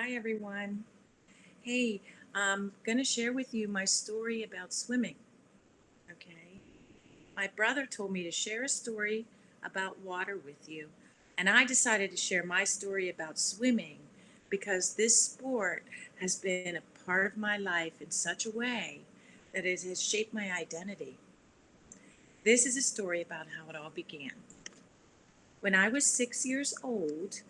Hi, everyone. Hey, I'm going to share with you my story about swimming. Okay. My brother told me to share a story about water with you, and I decided to share my story about swimming because this sport has been a part of my life in such a way that it has shaped my identity. This is a story about how it all began. When I was six years old,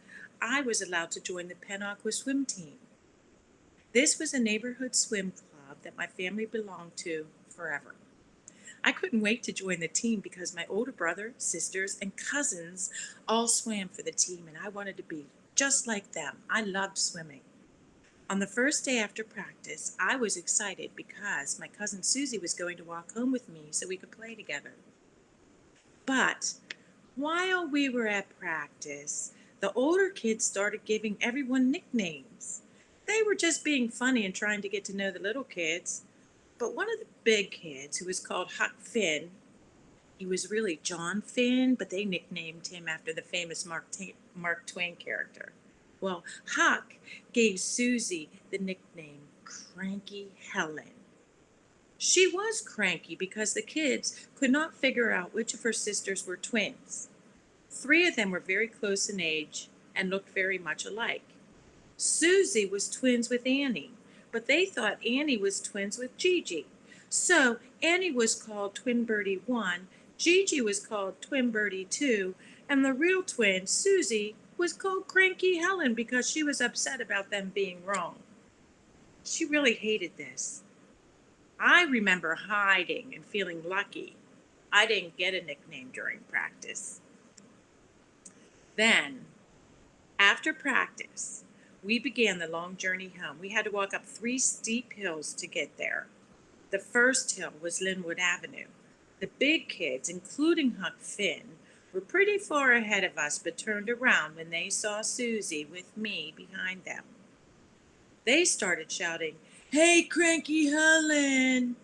I was allowed to join the Penn Aqua swim team. This was a neighborhood swim club that my family belonged to forever. I couldn't wait to join the team because my older brother, sisters, and cousins all swam for the team, and I wanted to be just like them. I loved swimming. On the first day after practice, I was excited because my cousin Susie was going to walk home with me so we could play together. But while we were at practice, the older kids started giving everyone nicknames. They were just being funny and trying to get to know the little kids. But one of the big kids, who was called Huck Finn, he was really John Finn, but they nicknamed him after the famous Mark, Mark Twain character. Well, Huck gave Susie the nickname Cranky Helen. She was cranky because the kids could not figure out which of her sisters were twins. Three of them were very close in age and looked very much alike. Susie was twins with Annie, but they thought Annie was twins with Gigi. So Annie was called Twin Birdie 1, Gigi was called Twin Birdie 2, and the real twin, Susie, was called Cranky Helen because she was upset about them being wrong. She really hated this. I remember hiding and feeling lucky. I didn't get a nickname during practice. Then, after practice, we began the long journey home. We had to walk up three steep hills to get there. The first hill was Linwood Avenue. The big kids, including Huck Finn, were pretty far ahead of us but turned around when they saw Susie with me behind them. They started shouting, Hey, Cranky Helen!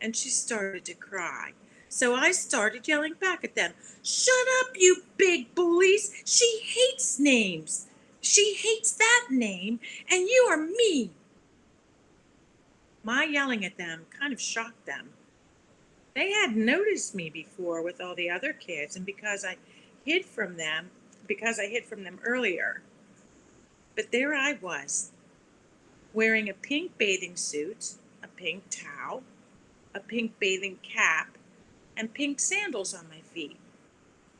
And she started to cry. So I started yelling back at them, Shut up, you big bullies! She hates names! She hates that name, and you are me! My yelling at them kind of shocked them. They had noticed me before with all the other kids, and because I hid from them, because I hid from them earlier. But there I was, wearing a pink bathing suit, a pink towel, a pink bathing cap, and pink sandals on my feet.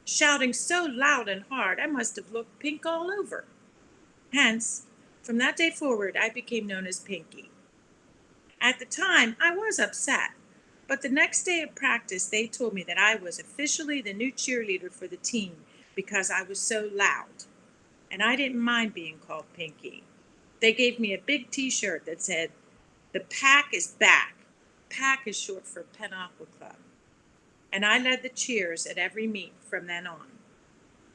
Shouting so loud and hard, I must have looked pink all over. Hence, from that day forward, I became known as Pinky. At the time, I was upset, but the next day of practice, they told me that I was officially the new cheerleader for the team because I was so loud. And I didn't mind being called Pinky. They gave me a big t-shirt that said, the pack is back. Pack is short for Penn Aqua Club and I led the cheers at every meet from then on.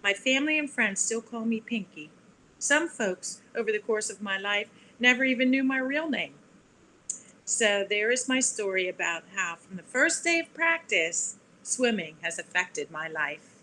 My family and friends still call me Pinky. Some folks, over the course of my life, never even knew my real name. So there is my story about how, from the first day of practice, swimming has affected my life.